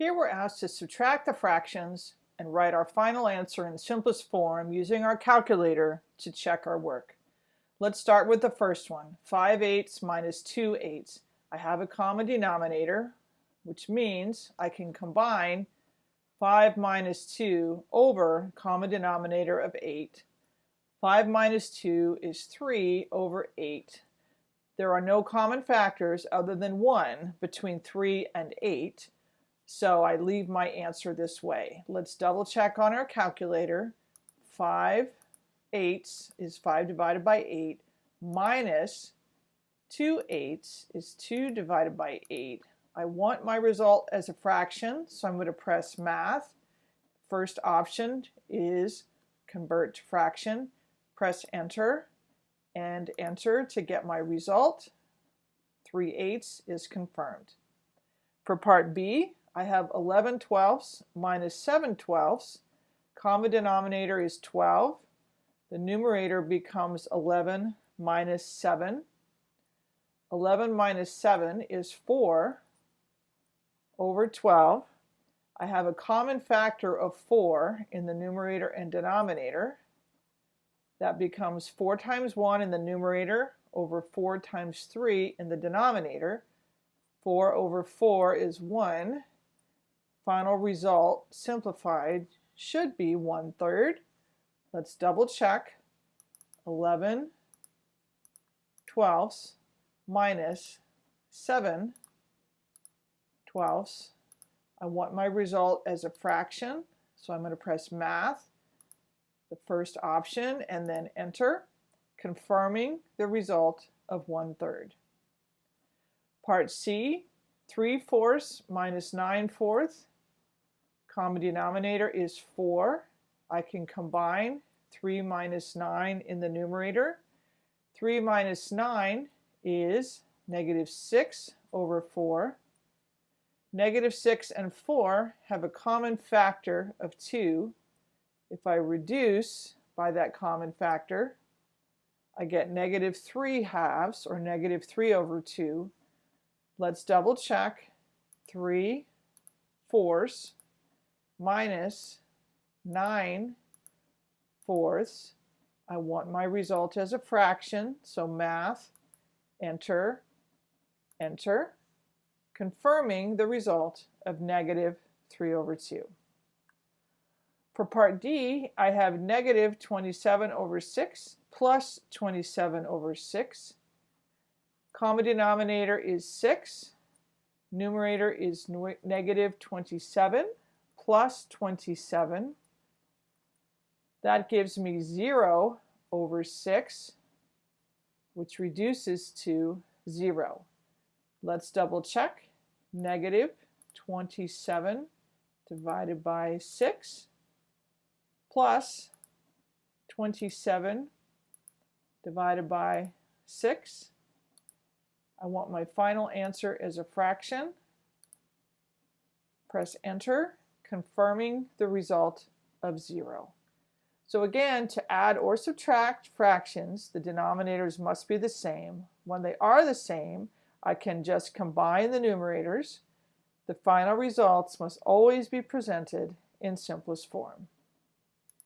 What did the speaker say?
Here we're asked to subtract the fractions and write our final answer in the simplest form using our calculator to check our work. Let's start with the first one, 5 eighths minus 2 eighths. I have a common denominator, which means I can combine 5 minus 2 over common denominator of 8. 5 minus 2 is 3 over 8. There are no common factors other than 1 between 3 and 8, so I leave my answer this way. Let's double check on our calculator. 5 eighths is 5 divided by 8 minus 2 eighths is 2 divided by 8. I want my result as a fraction, so I'm going to press math. First option is convert to fraction. Press enter and enter to get my result. 3 eighths is confirmed. For part B, I have 11 twelfths minus 7 twelfths. Common denominator is 12. The numerator becomes 11 minus 7. 11 minus 7 is 4 over 12. I have a common factor of 4 in the numerator and denominator. That becomes 4 times 1 in the numerator over 4 times 3 in the denominator. 4 over 4 is 1 final result simplified should be one third. Let's double check. 11 twelfths minus 7 twelfths. I want my result as a fraction, so I'm going to press math, the first option, and then enter, confirming the result of one third. Part C, 3 fourths minus 9 fourths Common denominator is 4. I can combine 3 minus 9 in the numerator. 3 minus 9 is negative 6 over 4. Negative 6 and 4 have a common factor of 2. If I reduce by that common factor, I get negative 3 halves, or negative 3 over 2. Let's double check. 3 fourths minus 9 fourths. I want my result as a fraction, so math, enter, enter, confirming the result of negative 3 over 2. For part D, I have negative 27 over 6 plus 27 over 6. Common denominator is 6. Numerator is negative 27 plus 27. That gives me 0 over 6, which reduces to 0. Let's double check. Negative 27 divided by 6 plus 27 divided by 6. I want my final answer as a fraction. Press enter confirming the result of 0. So again, to add or subtract fractions, the denominators must be the same. When they are the same, I can just combine the numerators. The final results must always be presented in simplest form.